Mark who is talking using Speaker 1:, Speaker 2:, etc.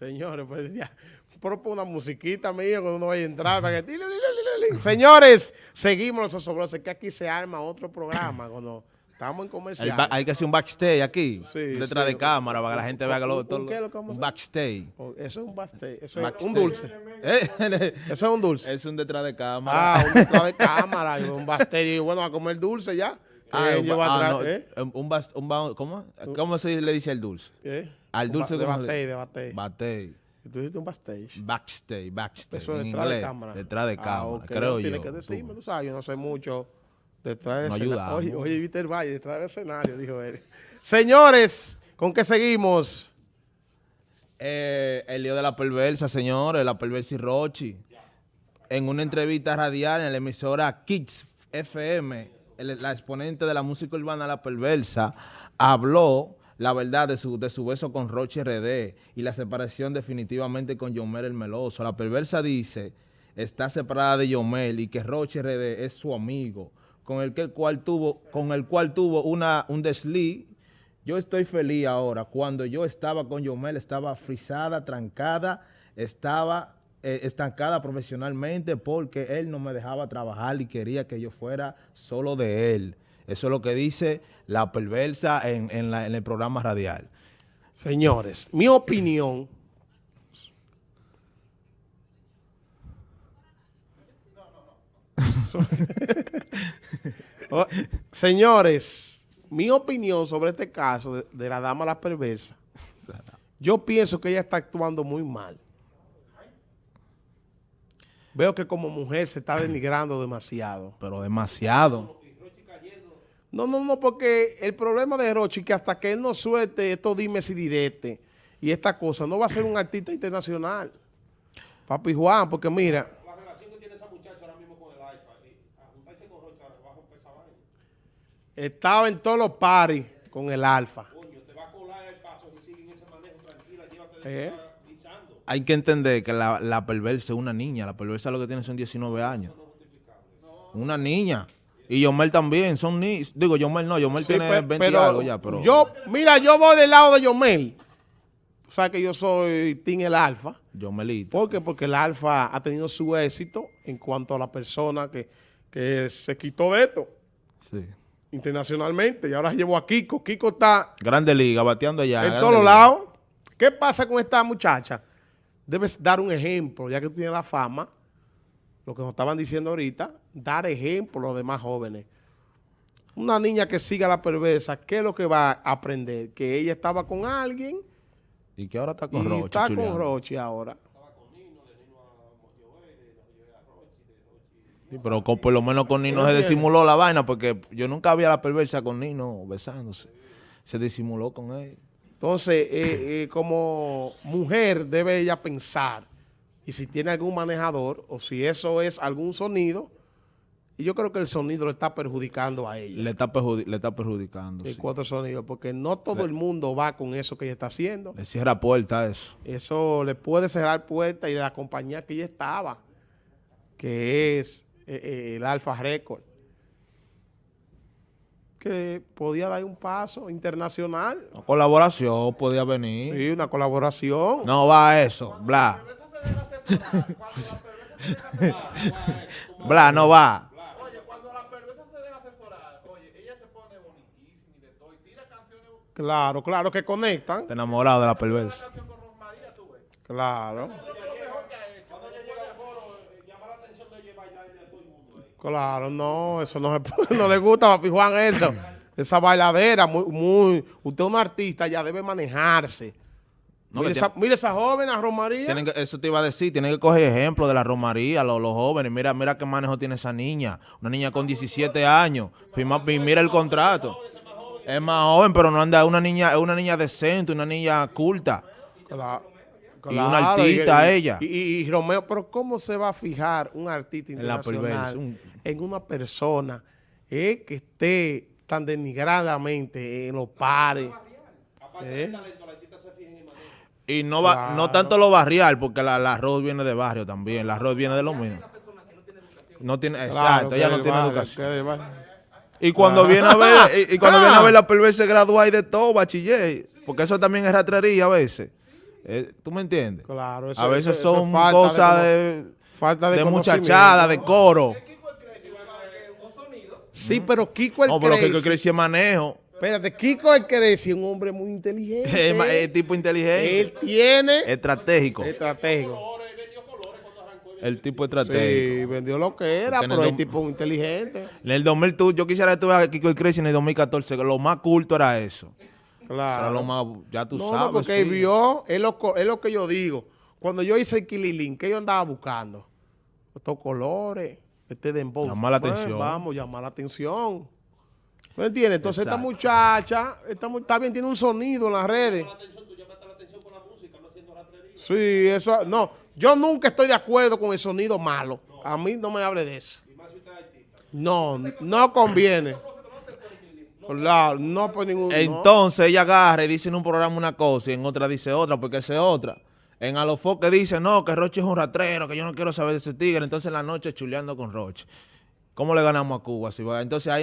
Speaker 1: Señores, pues ya, propone una musiquita mía cuando uno vaya a entrar. Para que... Señores, seguimos los osobrosos, que aquí se arma otro programa cuando estamos en comercial.
Speaker 2: hay que hacer un backstage aquí, detrás de cámara, para que la gente vea que lo, todo,
Speaker 1: un
Speaker 2: backstage.
Speaker 1: Oh, eso es un backstage, eso es un dulce. ¿Eh? eso es un dulce.
Speaker 2: Es un detrás de cámara.
Speaker 1: Ah, un detrás de cámara, un backstage. Y bueno, a comer dulce ya.
Speaker 2: Ah, un, ah, ¿eh? un, un, ¿cómo? ¿Cómo se le dice al dulce? ¿Eh? Al dulce
Speaker 1: de batey, de batey.
Speaker 2: Batey.
Speaker 1: Tú dijiste un backstage.
Speaker 2: Backstage, backstage.
Speaker 1: Eso es detrás de cámara.
Speaker 2: Detrás de ah, cámara, creo yo.
Speaker 1: Tienes que decirme, tú sabes, yo no sé mucho detrás del escenario. Oye, oye, viste el valle, detrás del escenario, dijo él. Señores, ¿con qué seguimos?
Speaker 2: Eh, el lío de la perversa, señores, la perversa y Rochi. En una entrevista radial en la emisora Kids FM, la exponente de la música urbana La Perversa habló la verdad de su, de su beso con Roche RD y la separación definitivamente con Yomel el Meloso. La perversa dice, está separada de Yomel y que Roche RD es su amigo, con el, que cual tuvo, con el cual tuvo una, un desliz. Yo estoy feliz ahora. Cuando yo estaba con Yomel, estaba frisada, trancada, estaba eh, estancada profesionalmente porque él no me dejaba trabajar y quería que yo fuera solo de él. Eso es lo que dice la perversa en, el programa radial.
Speaker 1: Señores, mi opinión... Oh, señores, mi opinión sobre este caso de, de, la dama la perversa, yo pienso que ella está actuando muy mal. Veo que como mujer se está denigrando demasiado.
Speaker 2: Pero demasiado.
Speaker 1: No, no, no, porque el problema de Rochi que hasta que él no suelte estos dimes y direte y esta cosa, no va a ser un artista internacional. Papi Juan, porque mira... La relación que tiene esa muchacha ahora mismo con el Alfa, a juntarse con Rochi abajo esa vaina. Estaba en todos los paris con el Alfa. Coño, te va a colar el paso si sigue en ese manejo tranquila, llévate ¿Eh?
Speaker 2: Hay que entender que la, la perversa es una niña, la perversa lo que tiene son 19 años. Una niña. Y Yomel también, son ni Digo, Yomel no, Yomel tiene 20 pues, y algo ya, pero...
Speaker 1: Yo, mira, yo voy del lado de Yomel. O sea que yo soy Team el Alfa.
Speaker 2: Yomelito.
Speaker 1: ¿Por qué? Porque el Alfa ha tenido su éxito en cuanto a la persona que, que se quitó de esto.
Speaker 2: Sí.
Speaker 1: Internacionalmente. Y ahora llevo a Kiko. Kiko está...
Speaker 2: Grande liga, bateando allá.
Speaker 1: En todos lados. ¿Qué pasa con esta muchacha? Debes dar un ejemplo, ya que tú tienes la fama lo que nos estaban diciendo ahorita, dar ejemplo a los demás jóvenes. Una niña que siga la perversa, ¿qué es lo que va a aprender? Que ella estaba con alguien.
Speaker 2: Y que ahora está con Rochi.
Speaker 1: está con Rochi ahora.
Speaker 2: Sí, pero por lo menos con Nino se disimuló la vaina, porque yo nunca había la perversa con Nino besándose. Se disimuló con él.
Speaker 1: Entonces, eh, eh, como mujer debe ella pensar y si tiene algún manejador o si eso es algún sonido, y yo creo que el sonido le está perjudicando a ella.
Speaker 2: Le está, le está perjudicando,
Speaker 1: El cuatro sonidos, porque no todo el mundo va con eso que ella está haciendo.
Speaker 2: Le cierra puerta eso.
Speaker 1: Eso le puede cerrar puerta y de la compañía que ella estaba, que es eh, eh, el Alfa Record, que podía dar un paso internacional.
Speaker 2: Una colaboración podía venir.
Speaker 1: Sí, una colaboración.
Speaker 2: No va a eso, bla. Bla, no va.
Speaker 1: Oye, cuando la perversa se deja asesorar, oye, ella se pone bonitísima y de todo, y tira canciones... Claro, claro, que conectan.
Speaker 2: Te enamorado de la perversa.
Speaker 1: Claro. Claro, no, eso no, no le gusta a Papi Juan eso. Esa bailadera, muy, muy, usted es un artista, ya debe manejarse. No, mira, esa, joven, a Romaría.
Speaker 2: eso te iba a decir, tiene que coger ejemplo de la Romaría, los, los jóvenes. Mira mira qué manejo tiene esa niña. Una niña con 17 años. Firma, mira el contrato. Es más joven, pero no anda, una niña, es una niña decente, una niña culta. y una artista ella.
Speaker 1: Y, Romeo, pero ¿cómo se va a fijar un artista internacional en, una persona eh, que esté tan denigradamente en los pares? ¿Eh?
Speaker 2: Y no va, no tanto lo barrial, porque la, arroz viene de barrio también. La arroz viene de lo mismo. No tiene, exacto, ella no tiene educación. Y cuando viene a ver, y, cuando viene a ver la perversa gradúa y de todo, bachiller, porque eso también es ratrería a veces. Eh, ¿Tú me entiendes?
Speaker 1: Claro, eso-
Speaker 2: a veces
Speaker 1: eso- eso
Speaker 2: son
Speaker 1: es falta de
Speaker 2: cosas de,
Speaker 1: falta de
Speaker 2: muchachada, de coro.
Speaker 1: Sí, pero Kiko el
Speaker 2: No, pero
Speaker 1: Crazy.
Speaker 2: que Crazy es manejo.
Speaker 1: Espérate, Kiko el Crazy es un hombre muy inteligente.
Speaker 2: Es, tipo inteligente.
Speaker 1: Él tiene
Speaker 2: estratégico.
Speaker 1: estratégico.
Speaker 2: El tipo
Speaker 1: Sí,
Speaker 2: estratégico.
Speaker 1: vendió lo que era,
Speaker 2: Porque
Speaker 1: pero
Speaker 2: el
Speaker 1: tipo inteligente.
Speaker 2: En el 2000, tú, yo quisiera que tú veas a Kiko el Crazy en el 2014, que lo más culto era eso.
Speaker 1: Claro.
Speaker 2: lo más, ya tú
Speaker 1: no,
Speaker 2: sabes.
Speaker 1: no, porque él
Speaker 2: sí.
Speaker 1: vio, es lo, es lo que yo digo. Cuando yo hice el Kililín, ¿qué yo andaba buscando? Estos colores, este dembow.
Speaker 2: Llamar la
Speaker 1: Pues,
Speaker 2: atención.
Speaker 1: Vamos, llamar la atención. ¿Me entiendes? Entonces esta muchacha, esta está bien, tiene un sonido en las redes. Sí, eso, no, yo nunca estoy de acuerdo con el sonido malo. A mí no me hable de eso. No, no conviene. Claro, no por ningún... no.
Speaker 2: Entonces ella agarra y dice en un programa una cosa y en otra dice otra, porque esa es otra. En Alofoque dice, no, que Roche es un ratrero, que yo no quiero saber de ese tigre. Entonces en la noche chuleando con Roche. ¿Cómo le ganamos a Cuba? Si va- Entonces ahí